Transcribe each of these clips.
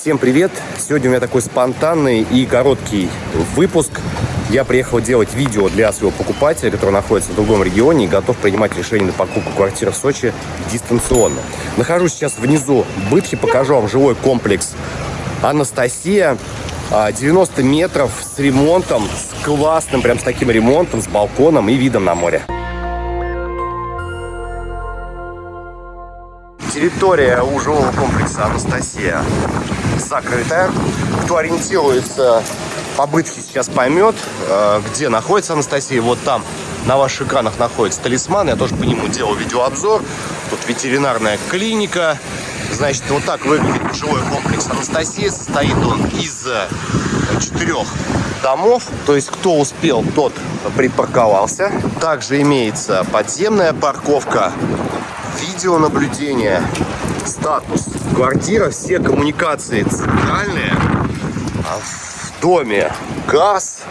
Всем привет! Сегодня у меня такой спонтанный и короткий выпуск. Я приехал делать видео для своего покупателя, который находится в другом регионе и готов принимать решение на покупку квартиры в Сочи дистанционно. Нахожусь сейчас внизу Бытхи, покажу вам жилой комплекс Анастасия. 90 метров с ремонтом, с классным, прям с таким ремонтом, с балконом и видом на море. Территория у жилого комплекса Анастасия закрытая. Кто ориентируется по бытке сейчас поймет, э, где находится Анастасия. Вот там на ваших экранах находится талисман. Я тоже по нему делал видеообзор. Тут ветеринарная клиника. Значит, вот так выглядит жилой комплекс Анастасия. Состоит он из э, четырех домов. То есть, кто успел, тот припарковался. Также имеется подземная парковка, видеонаблюдение, статус. Квартира, все коммуникации центральные. А в доме газ,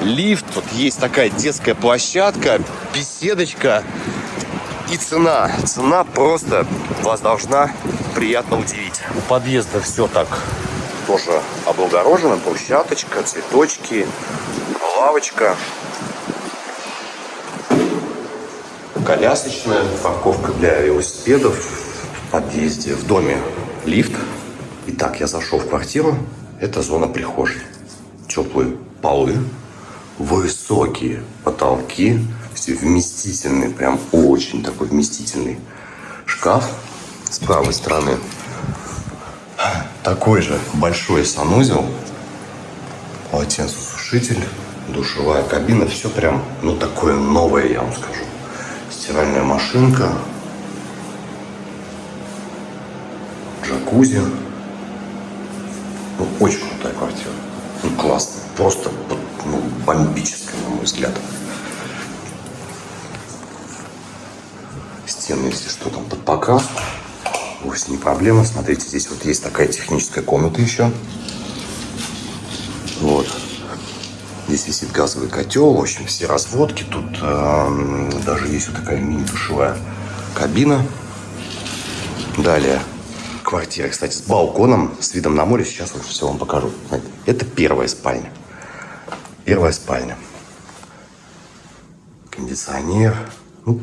лифт. Тут есть такая детская площадка, беседочка. И цена. Цена просто вас должна приятно удивить. У подъезда все так тоже облагорожено. Брусчаточка, цветочки, лавочка. Колясочная парковка для велосипедов в подъезде, в доме лифт. Итак, я зашел в квартиру. Это зона прихожей. Теплые полы, высокие потолки, все вместительные, прям очень такой вместительный шкаф. С правой стороны такой же большой санузел, полотенцесушитель, душевая кабина, все прям, ну, такое новое, я вам скажу. Стиральная машинка, джакузи. Ну, очень крутая квартира. Ну, классно. Просто ну, бомбическая, на мой взгляд. Стены, если что, там под покраску вовсе не проблема. Смотрите, здесь вот есть такая техническая комната еще. Вот. Здесь висит газовый котел, в общем, все разводки. Тут э, даже есть вот такая мини-душевая кабина. Далее квартира, кстати, с балконом, с видом на море. Сейчас вот все вам покажу. Это первая спальня. Первая спальня. Кондиционер. Ну,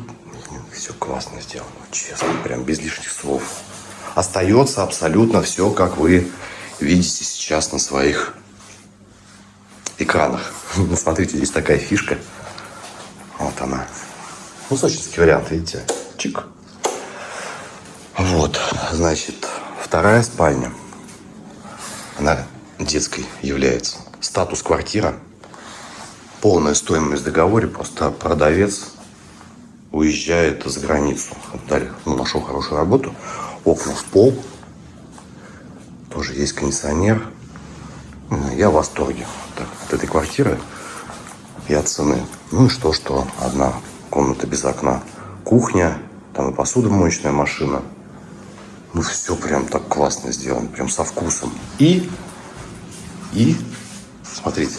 все классно сделано, честно, прям без лишних слов остается абсолютно все, как вы видите сейчас на своих экранах. Смотрите, здесь такая фишка. Вот она. Ну, сочинский вариант, видите? Чик. Вот, значит, вторая спальня. Она детской является. Статус квартира. Полная стоимость в договоре. Просто продавец уезжает за границу. Далее, ну, нашел хорошую работу окна в пол. Тоже есть кондиционер. Я в восторге от этой квартиры и от цены. Ну и что, что одна комната без окна. Кухня, там и посудомоечная машина. Ну все прям так классно сделано, прям со вкусом. И, и, смотрите,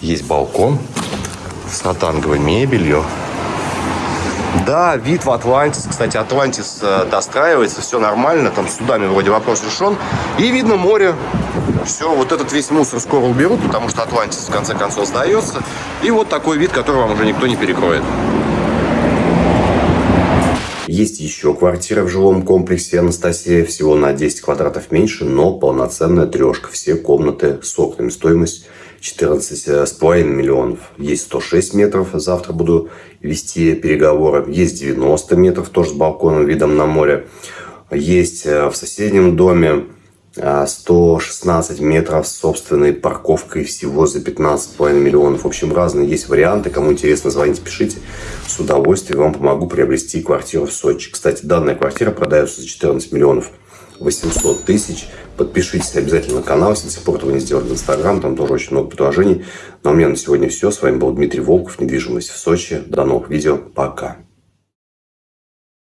есть балкон с ротанговой мебелью. Да, вид в Атлантис. Кстати, Атлантис э, достраивается, все нормально. Там судами вроде вопрос решен. И видно море. Все, вот этот весь мусор скоро уберут, потому что Атлантис в конце концов сдается. И вот такой вид, который вам уже никто не перекроет. Есть еще квартира в жилом комплексе Анастасия, всего на 10 квадратов меньше, но полноценная трешка. Все комнаты с окнами. Стоимость 14,5 миллионов. Есть 106 метров, завтра буду вести переговоры. Есть 90 метров, тоже с балконом, видом на море. Есть э, в соседнем доме 116 э, метров с собственной парковкой всего за 15,5 миллионов. В общем, разные есть варианты. Кому интересно, звоните, пишите. С удовольствием вам помогу приобрести квартиру в Сочи. Кстати, данная квартира продается за 14 миллионов 800 тысяч. Подпишитесь обязательно на канал, если до сих пор этого не сделали в Инстаграм. Там тоже очень много предложений. Но у меня на сегодня все. С вами был Дмитрий Волков, недвижимость в Сочи. До новых видео. Пока.